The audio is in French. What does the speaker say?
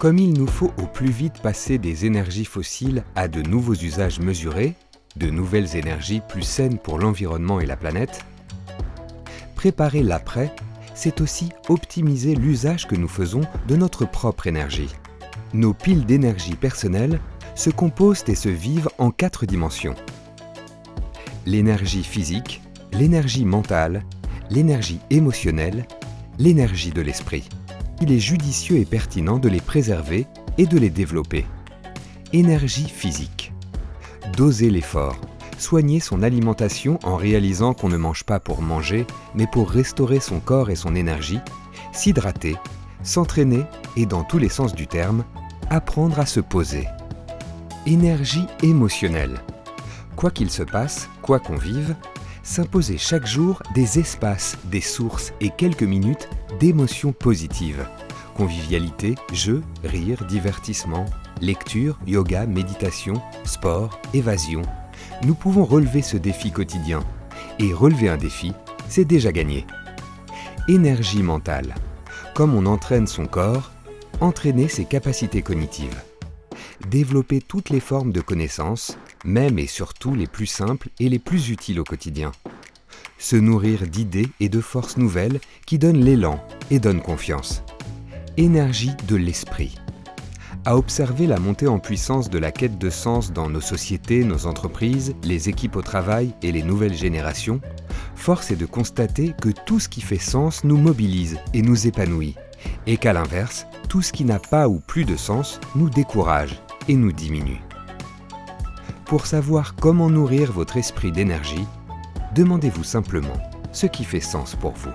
Comme il nous faut au plus vite passer des énergies fossiles à de nouveaux usages mesurés, de nouvelles énergies plus saines pour l'environnement et la planète, préparer l'après, c'est aussi optimiser l'usage que nous faisons de notre propre énergie. Nos piles d'énergie personnelle se composent et se vivent en quatre dimensions. L'énergie physique, l'énergie mentale, l'énergie émotionnelle, l'énergie de l'esprit il est judicieux et pertinent de les préserver et de les développer. Énergie physique. Doser l'effort. Soigner son alimentation en réalisant qu'on ne mange pas pour manger, mais pour restaurer son corps et son énergie, s'hydrater, s'entraîner et dans tous les sens du terme, apprendre à se poser. Énergie émotionnelle. Quoi qu'il se passe, quoi qu'on vive, s'imposer chaque jour des espaces, des sources et quelques minutes d'émotions positives. Convivialité, jeu, rire, divertissement, lecture, yoga, méditation, sport, évasion. Nous pouvons relever ce défi quotidien. Et relever un défi, c'est déjà gagné. Énergie mentale. Comme on entraîne son corps, entraîner ses capacités cognitives. Développer toutes les formes de connaissances, même et surtout les plus simples et les plus utiles au quotidien. Se nourrir d'idées et de forces nouvelles qui donnent l'élan et donnent confiance. Énergie de l'esprit. À observer la montée en puissance de la quête de sens dans nos sociétés, nos entreprises, les équipes au travail et les nouvelles générations, force est de constater que tout ce qui fait sens nous mobilise et nous épanouit, et qu'à l'inverse, tout ce qui n'a pas ou plus de sens nous décourage et nous diminue. Pour savoir comment nourrir votre esprit d'énergie, demandez-vous simplement ce qui fait sens pour vous.